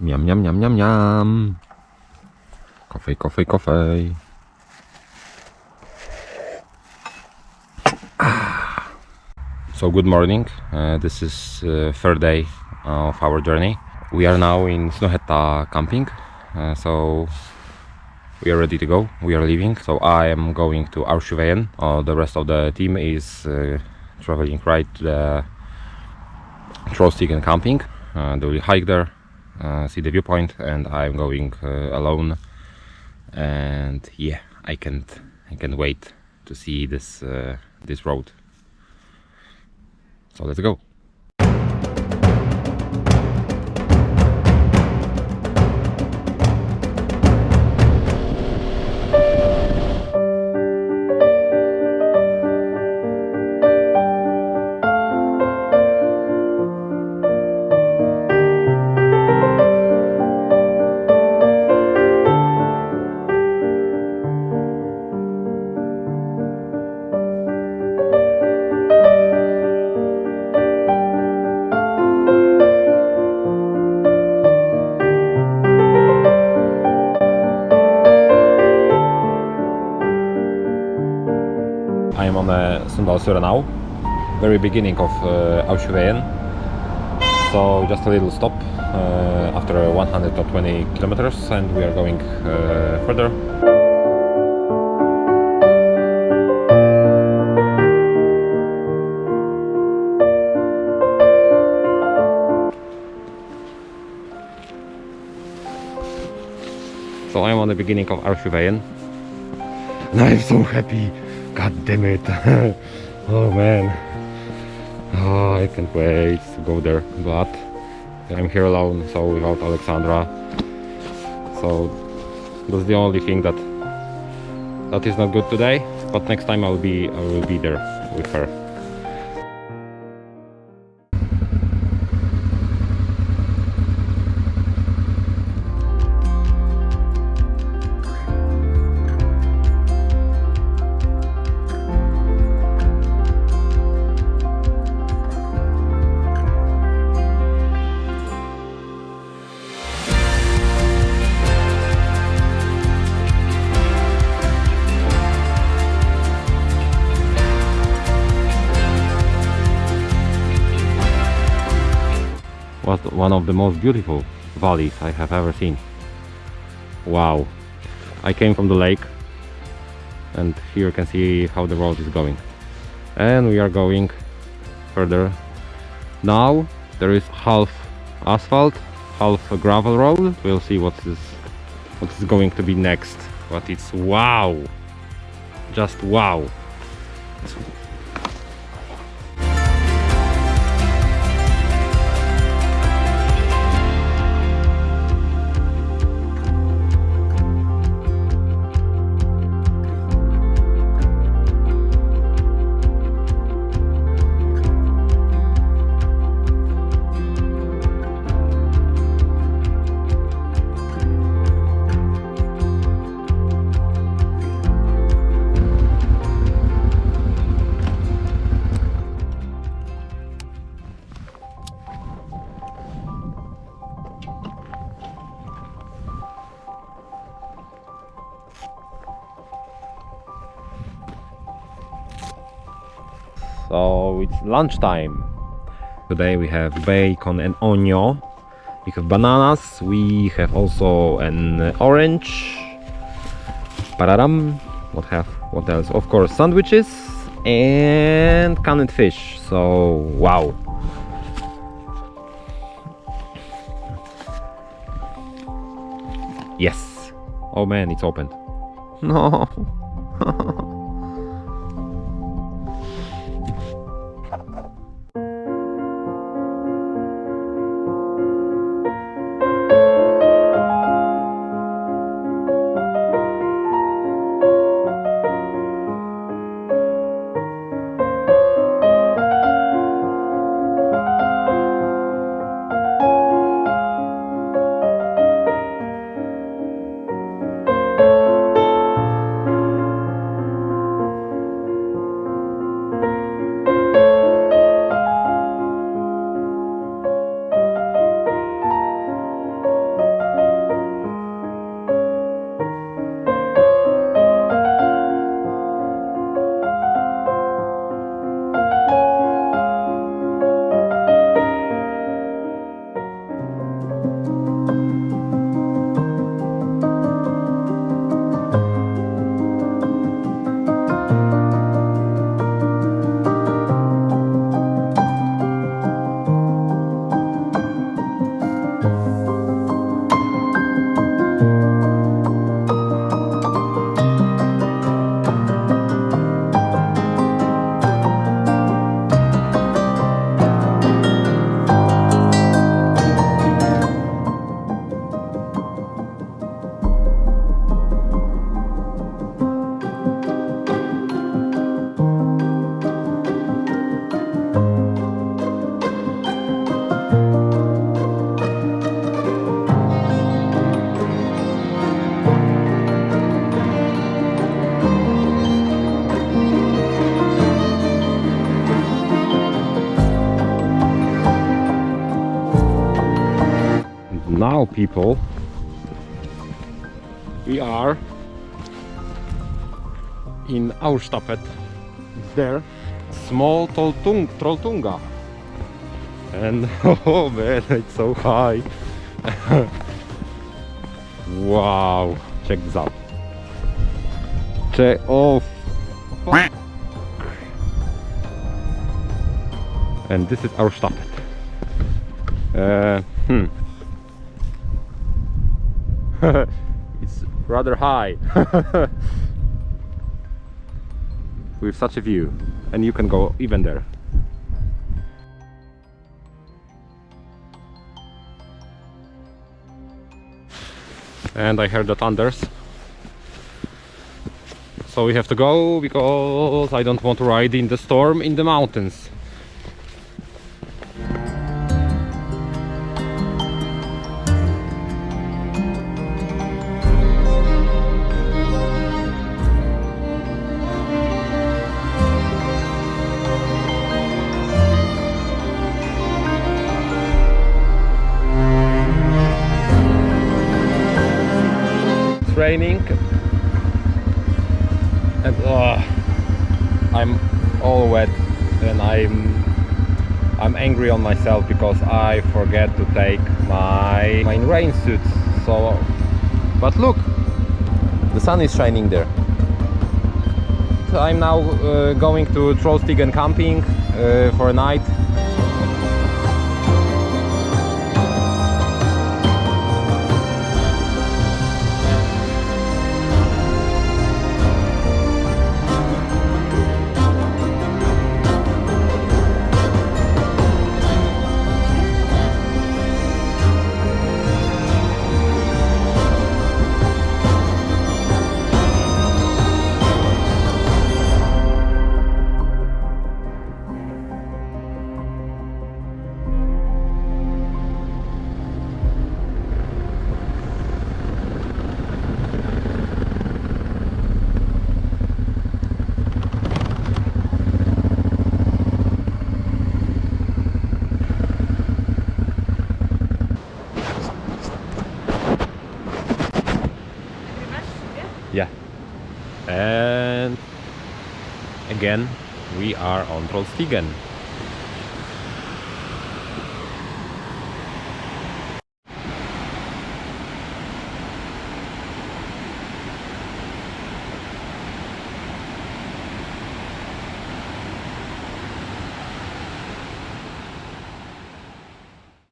Miam, miam, miam, miam, miam. Coffee, coffee, coffee. Ah. So good morning. Uh, this is uh, third day of our journey. We are now in Snohetta camping. Uh, so we are ready to go. We are leaving. So I am going to Aursjøveien. Uh, the rest of the team is uh, traveling right to the Trollstigen camping. Uh, they will hike there, see the viewpoint, and I'm going uh, alone. And yeah, I can't, I can't wait to see this uh, this road. So let's go. Now, very beginning of uh, Aursjøveien. So just a little stop uh, after 120 kilometers and we are going uh, further. So I'm on the beginning of Aursjøveien and I'm so happy. God damn it. oh man. Oh, I can't wait to go there. But I'm here alone, so without Alexandra. So that's the only thing that that is not good today. But next time I'll be I will be there with her. One of the most beautiful valleys I have ever seen. Wow. I came from the lake and here you can see how the road is going. And we are going further. Now there is half asphalt, half gravel road. We'll see what is what is going to be next. But it's wow. Just wow. So it's lunchtime. Today we have bacon and onion. We have bananas. We have also an orange. Pararam. What have? What else? Of course, sandwiches and canned fish. So wow. Yes. Oh man, it's opened. No. now people. We are in Ausstappet there. Small Trolltung Trolltunga. And oh man it's so high. Wow check this out. Check oh fuck. and this is Ausstappet uh, hmm rather high. With such a view and you can go even there. And I heard the thunders. So we have to go because I don't want to ride in the storm in the mountains raining and uh, I'm all wet and I'm I'm angry on myself because I forget to take my my rain suit so but look the sun is shining there. I'm now uh, going to Trollstigen camping uh, for a night again, we are on Trollstigen.